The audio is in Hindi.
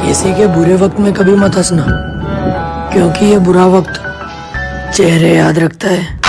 किसी के बुरे वक्त में कभी मत हंसना, क्योंकि ये बुरा वक्त चेहरे याद रखता है।